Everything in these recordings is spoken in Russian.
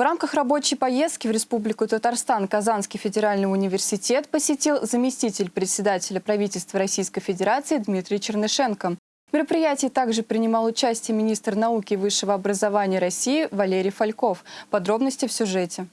В рамках рабочей поездки в Республику Татарстан Казанский федеральный университет посетил заместитель председателя правительства Российской Федерации Дмитрий Чернышенко. В мероприятии также принимал участие министр науки и высшего образования России Валерий Фальков. Подробности в сюжете.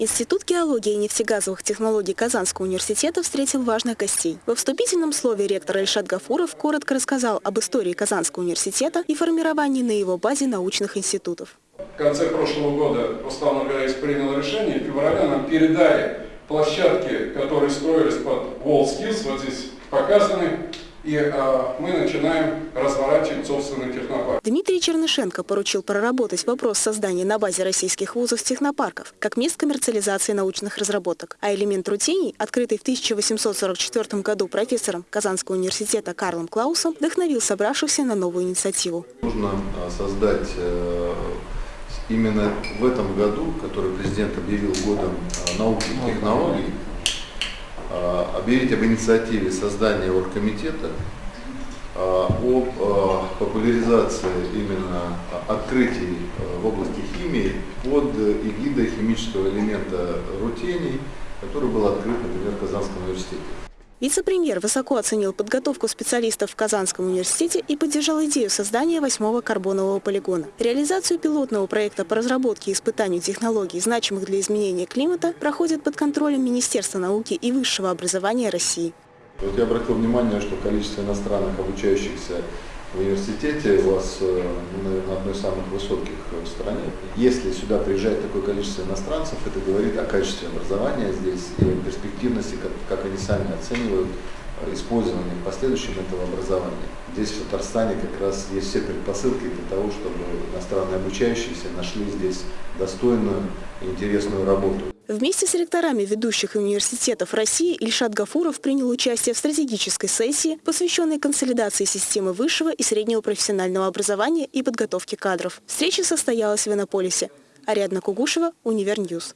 Институт геологии и нефтегазовых технологий Казанского университета встретил важных гостей. Во вступительном слове ректор Ильшат Гафуров коротко рассказал об истории Казанского университета и формировании на его базе научных институтов. В конце прошлого года Устав НГС принял решение, в феврале нам передали площадки, которые строились под WorldSkills, вот здесь показаны, и э, мы начинаем разворачивать собственный технопарк. Дмитрий Чернышенко поручил проработать вопрос создания на базе российских вузов технопарков как мест коммерциализации научных разработок. А элемент рутений, открытый в 1844 году профессором Казанского университета Карлом Клаусом, вдохновил собравшихся на новую инициативу. Нужно а, создать э, именно в этом году, который президент объявил годом а, науки и технологий, объявить об инициативе создания оргкомитета а, об а, популяризации именно открытий в области химии под эгидой химического элемента рутений, который был открыт, например, в Казанском университете. Вице-премьер высоко оценил подготовку специалистов в Казанском университете и поддержал идею создания восьмого карбонового полигона. Реализацию пилотного проекта по разработке и испытанию технологий, значимых для изменения климата, проходит под контролем Министерства науки и высшего образования России. Вот я обратил внимание, что количество иностранных обучающихся в университете у вас, э, наверное, одно из самых высоких в стране. Если сюда приезжает такое количество иностранцев, это говорит о качестве образования здесь и о перспективности, как, как они сами оценивают э, использование в последующем этого образования. Здесь в Татарстане как раз есть все предпосылки для того, чтобы иностранные обучающиеся нашли здесь достойную и интересную работу. Вместе с ректорами ведущих университетов России Ильшат Гафуров принял участие в стратегической сессии, посвященной консолидации системы высшего и среднего профессионального образования и подготовки кадров. Встреча состоялась в Иннополисе. Ариадна Кугушева, Univer News.